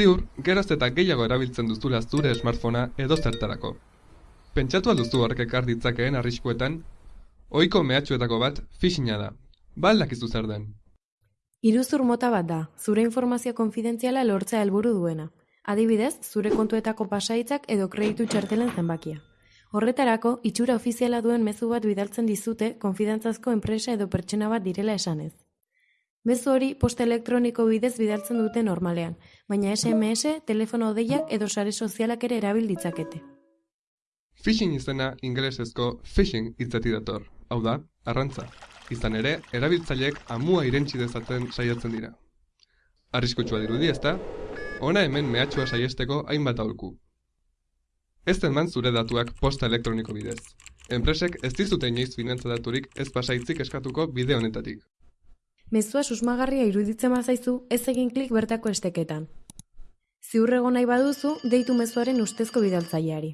Ziur, geroz eta gehiago erabiltzen duzula zure smartphonea edo zertarako. Pentsatu alduzu horrek ekar ditzakeen arriskuetan, ohiko mehatxuetako bat phishinga da. Ba aldakizu zer den. Iruzur mota bat da, zure informazio konfidentziala lortzea helburu duena. Adibidez, zure kontuetako pasaitzak edo kreditu txartelen zenbakia. Horretarako, itxura ofiziala duen mezu bat bidaltzen dizute konfidantzazko enpresa edo pertsona bat direla esanez. Mezu hori posta elektroniko bidez bidaltzen dute normalean, baina SMS, telefono deiak edo sare sozialak ere erabil ditzakete. Phishing izena ingelesezko phishing hitzetik dator, hau da, arrantza. Izan ere, erabiltzaileek amua irentsi dezaten saiatzen dira. Arriskutsua dirudi ezta? Ona hemen mehatxua saiesteko hainbat aholku. Ez eman zure datuak posta elektroniko bidez. Enpresek ez dizute inoiz finantza daturik ez pasaitzik eskatuko bide honetatik. Mezua susmagarria iruditzen bazaizu, ez egin klik bertako esteketan. Ziurrego nahi baduzu, deitu mezuaren ustezko bidaltzaileari.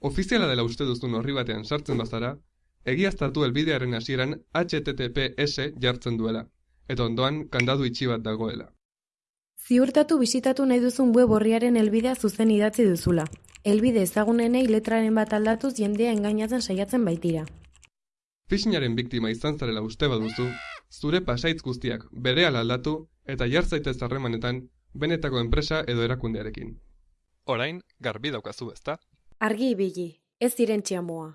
Ofiziala dela uste duzun horri batean sartzen bazara, egiaztatu helbidearen hasieran HTTPS jartzen duela, eta ondoan kandadu itxi bat dagoela. Ziurtatu bisitatu nahi duzun web horriaren helbidea zuzen idatzi duzula. Helbide ezagunenei letraren bat aldatuz jendea engainatzen saiatzen baitira. Phishingaren biktima izan zarela uste baduzu, zure pasaitz guztiak berehala aldatu eta jar zaitez harremanetan benetako enpresa edo erakundearekin. Orain, garbi daukazu ezta? Argi ibili, ez direntxia moa.